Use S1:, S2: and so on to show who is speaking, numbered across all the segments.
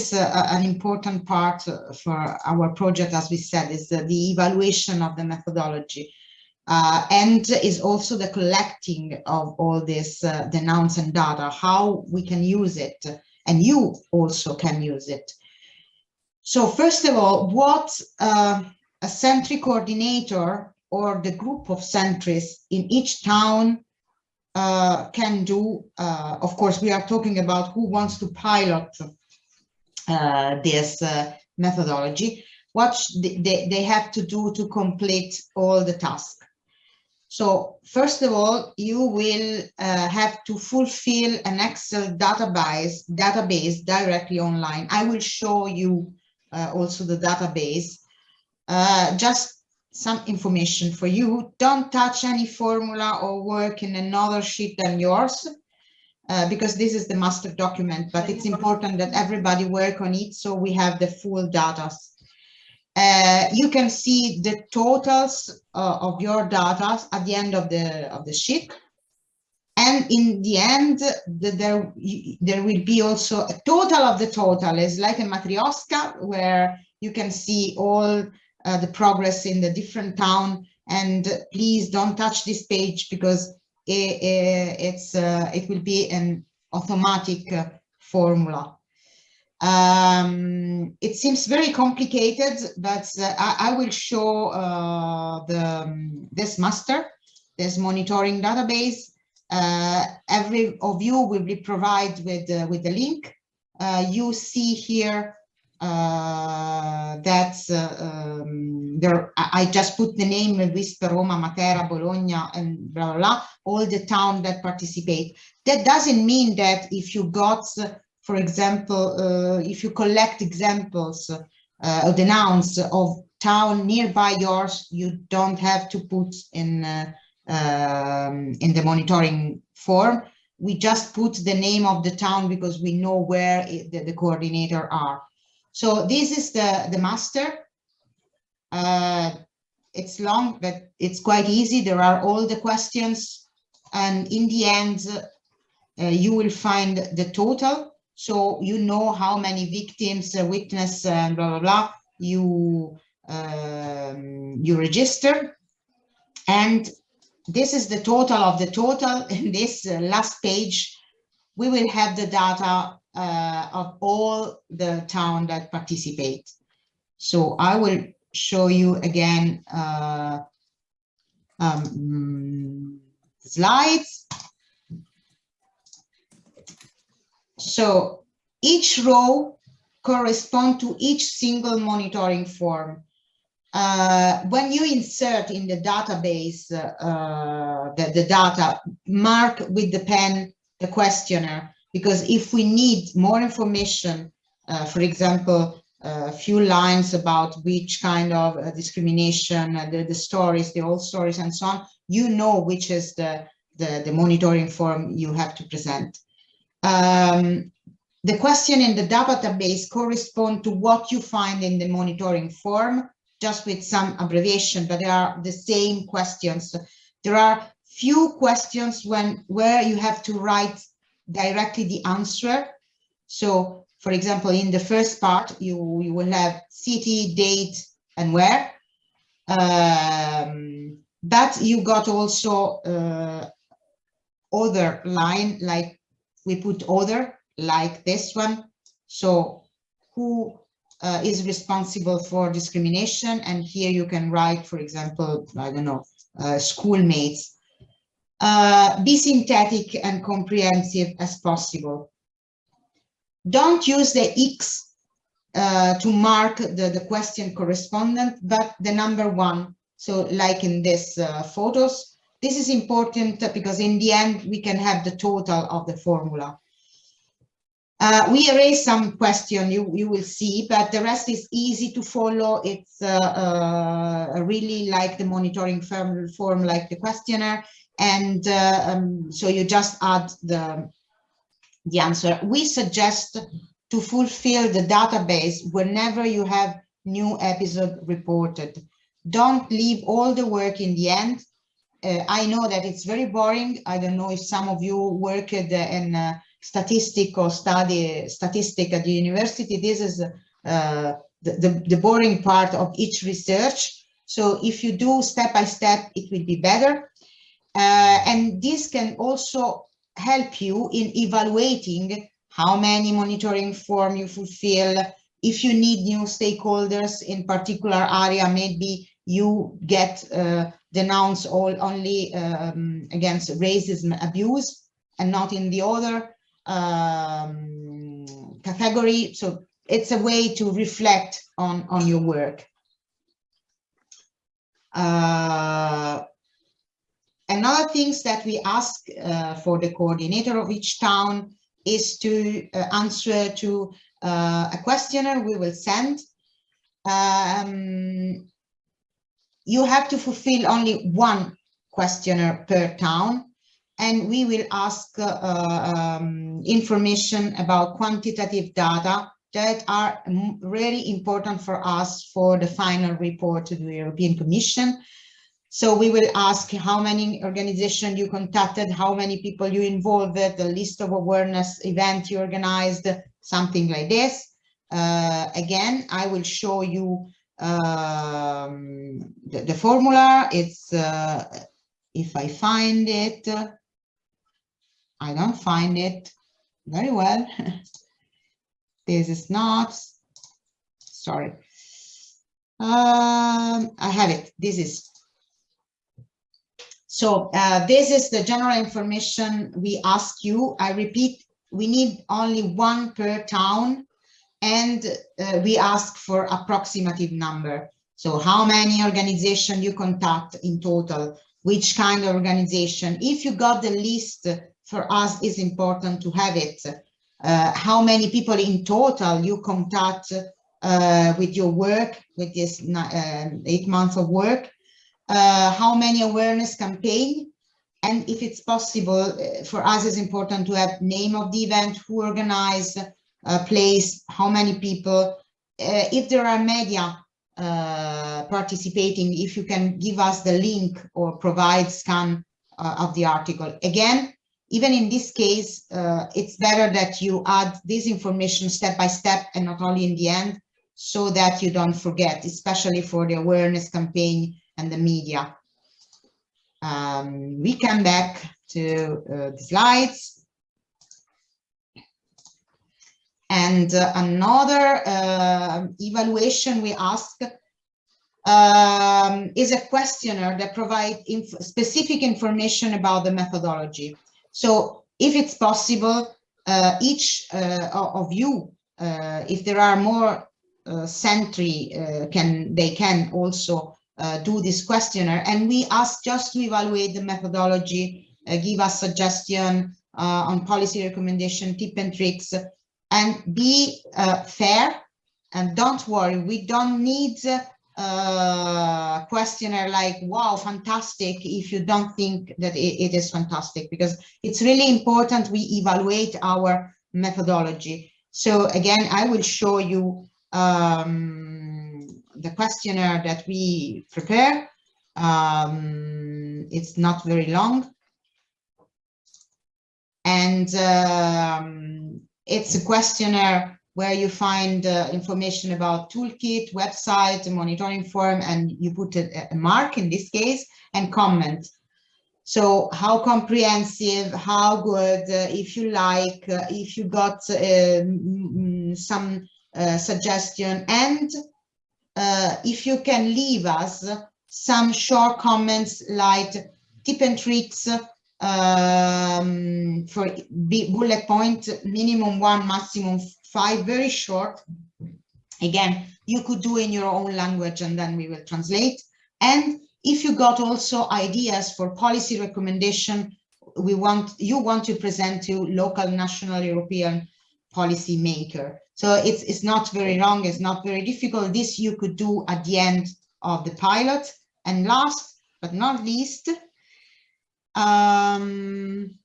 S1: is uh, an important part for our project, as we said, is the evaluation of the methodology. Uh, and is also the collecting of all this uh, the nouns and data, how we can use it, and you also can use it. So first of all, what uh, a sentry coordinator or the group of sentries in each town uh, can do, uh, of course, we are talking about who wants to pilot uh, this uh, methodology, what they, they have to do to complete all the tasks. So first of all, you will uh, have to fulfill an Excel database, database directly online. I will show you uh, also the database. Uh, just some information for you. Don't touch any formula or work in another sheet than yours, uh, because this is the master document, but it's important that everybody work on it so we have the full data. Uh, you can see the totals uh, of your data at the end of the of the sheet. And in the end, the, there, there will be also a total of the total is like a matryoshka where you can see all uh, the progress in the different town. And please don't touch this page because it, it's uh, it will be an automatic uh, formula. Um, it seems very complicated, but uh, I, I, will show the um, this master, this monitoring database. Every of you will be provided with with the link. you see here uh, that's uh, um, there I just put the name Vispe, Roma, Matera, Bologna, and blah, blah, blah, all the town that participate. That doesn't mean that if you got, for example, uh, if you collect examples uh, of the nouns of town nearby yours, you don't have to put in uh, um, in the monitoring form. We just put the name of the town because we know where it, the, the coordinator are. So this is the, the master. Uh, it's long, but it's quite easy. There are all the questions. And in the end, uh, you will find the total. So you know how many victims, uh, witness, and blah, blah, blah, you, um, you register. And this is the total of the total. In this uh, last page, we will have the data uh, of all the town that participate. So I will show you again uh, um, slides. So each row correspond to each single monitoring form. Uh, when you insert in the database uh, the, the data, mark with the pen the questionnaire because if we need more information, uh, for example, a few lines about which kind of uh, discrimination, uh, the, the stories, the old stories and so on, you know which is the, the, the monitoring form you have to present. Um, the question in the database correspond to what you find in the monitoring form, just with some abbreviation, but they are the same questions. There are few questions when where you have to write directly the answer. So, for example, in the first part, you, you will have city, date, and where. Um, but you got also uh, other line, like we put other, like this one. So who uh, is responsible for discrimination? And here you can write, for example, I don't know, uh, schoolmates uh, be synthetic and comprehensive as possible. Don't use the X uh, to mark the, the question correspondent, but the number one. So like in this uh, photos, this is important because in the end, we can have the total of the formula. Uh, we erase some question you, you will see, but the rest is easy to follow. It's uh, uh, really like the monitoring form, form like the questionnaire. And uh, um, so you just add the, the answer. We suggest to fulfill the database whenever you have new episode reported. Don't leave all the work in the end. Uh, I know that it's very boring. I don't know if some of you worked in uh, statistical study statistic at the university. This is uh, the, the, the boring part of each research. So if you do step by step, it will be better. Uh, and this can also help you in evaluating how many monitoring form you fulfill. If you need new stakeholders in particular area, maybe you get uh, denounced all only um, against racism abuse and not in the other um, category. So it's a way to reflect on, on your work. Uh, another things that we ask uh, for the coordinator of each town is to uh, answer to uh, a questionnaire we will send. Um, you have to fulfill only one questionnaire per town and we will ask uh, um, information about quantitative data that are really important for us for the final report to the European Commission. So we will ask how many organizations you contacted, how many people you involved, the list of awareness event you organized, something like this. Uh, again, I will show you um, the, the, formula. It's, uh, if I find it, I don't find it very well. this is not, sorry. Um, I have it, this is. So uh, this is the general information we ask you. I repeat, we need only one per town and uh, we ask for approximative number. So how many organization you contact in total, which kind of organization. If you got the list, for us is important to have it uh, how many people in total you contact uh, with your work, with this uh, eight months of work, uh, how many awareness campaign, and if it's possible, uh, for us it's important to have name of the event, who organized, place, how many people, if there are media participating, if you can give us the link or provide scan of the article. Again, even in this case, uh, it's better that you add this information step by step and not only in the end, so that you don't forget, especially for the awareness campaign and the media. Um, we come back to uh, the slides. And uh, another uh, evaluation we ask um, is a questionnaire that provides inf specific information about the methodology. So if it's possible, uh, each uh, of you, uh, if there are more uh, sentry, can they can also do this questionnaire. And we ask just to evaluate the methodology, give us suggestion on policy recommendation, tip and tricks, and be fair. And don't worry, we don't need uh, questionnaire like, wow, fantastic, if you don't think that it, it is fantastic, because it's really important we evaluate our methodology. So again, I will show you um, the questionnaire that we prepare. Um, it's not very long. And um, it's a questionnaire where you find uh, information about toolkit, website, monitoring form, and you put a, a mark in this case and comment. So how comprehensive, how good, uh, if you like, uh, if you got uh, some uh, suggestion, and uh, if you can leave us some short comments like tip and tricks um, for bullet point, minimum one, maximum five, very short. Again, you could do in your own language and then we will translate. And if you got also ideas for policy recommendation, we want you want to present to local, national, European policy maker. So it's, it's not very long, it's not very difficult. This you could do at the end of the pilot. And last but not least, um,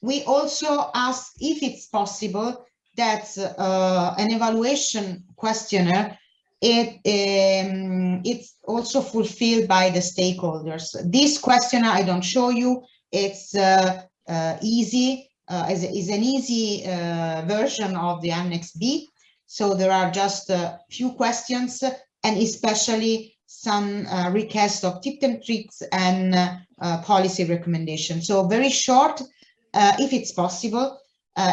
S1: we also ask if it's possible that uh, an evaluation questionnaire it um, it's also fulfilled by the stakeholders. This questionnaire I don't show you. It's uh, uh, easy. Uh, is, is an easy uh, version of the Annex B. So there are just a few questions and especially some uh, requests of tips and tricks and uh, uh, policy recommendations. So very short, uh, if it's possible.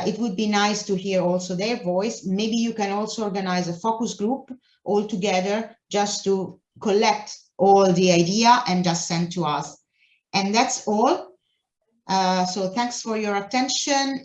S1: It would be nice to hear also their voice. Maybe you can also organize a focus group all together just to collect all the idea and just send to us. And that's all. Uh, so thanks for your attention.